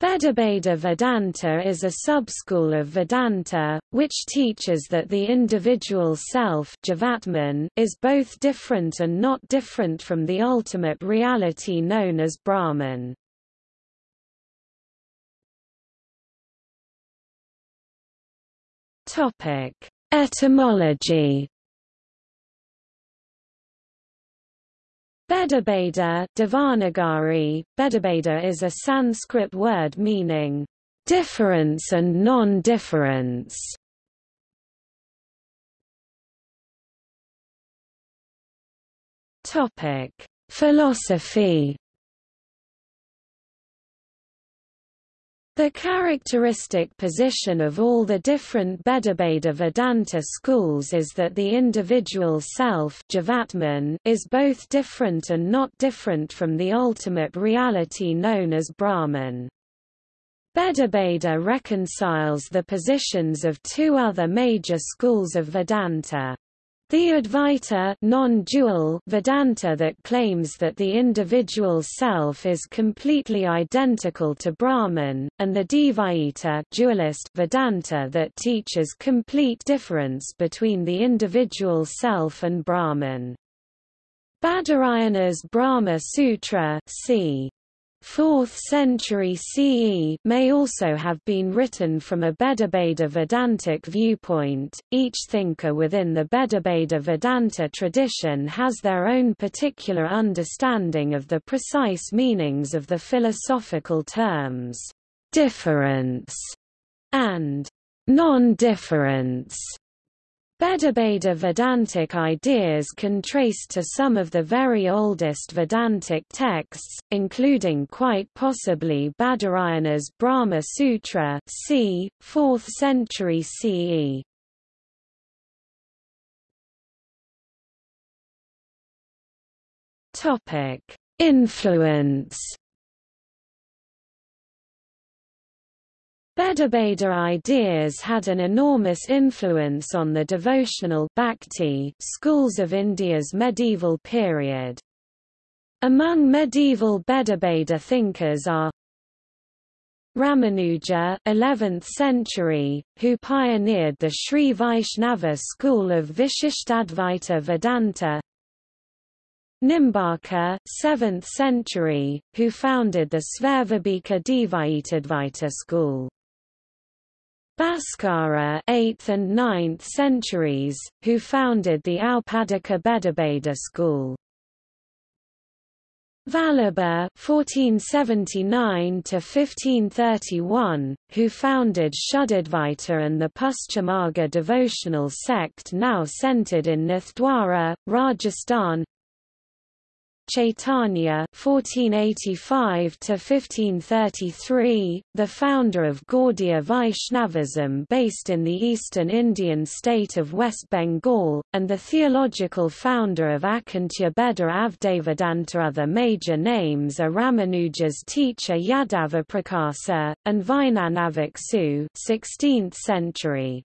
Bhedabheda Vedanta is a subschool of Vedanta, which teaches that the individual self is both different and not different from the ultimate reality known as Brahman. Etymology Bhedabheda Devanagari, Bhedabheda is a Sanskrit word meaning, "...difference and non-difference". Topic: Philosophy The characteristic position of all the different Bhedabheda Vedanta schools is that the individual self is both different and not different from the ultimate reality known as Brahman. Bhedabheda reconciles the positions of two other major schools of Vedanta. The Advaita non-dual Vedanta that claims that the individual self is completely identical to Brahman, and the Dvaita dualist Vedanta that teaches complete difference between the individual self and Brahman. Badarayana's Brahma Sutra c. 4th century CE may also have been written from a Bhedabheda Vedantic viewpoint. Each thinker within the Bhedabheda Vedanta tradition has their own particular understanding of the precise meanings of the philosophical terms difference and non-difference Bhedabheda Vedantic ideas can trace to some of the very oldest Vedantic texts, including quite possibly Badarayana's Brahma Sutra c. 4th century CE. Influence Bhedabheda ideas had an enormous influence on the devotional bhakti schools of India's medieval period. Among medieval Bhedabheda thinkers are Ramanuja 11th century, who pioneered the Sri Vaishnava school of Vishishtadvaita Vedanta Nimbarka 7th century, who founded the Svayambhika Dvaitadvaita school Bhaskara 8th and 9th centuries, who founded the Aupadhika Bhedabheda school. Vallabha (1479–1531), who founded Shuddhadvaita and the Pushtimarga devotional sect now centered in Nathdwara, Rajasthan. Chaitanya (1485–1533), the founder of Gaudiya Vaishnavism based in the eastern Indian state of West Bengal, and the theological founder of Achintya Bheda Avdevedanta. Other major names are Ramanuja's teacher Yadava Prakasa, and Vijnanabhiksu 16th century.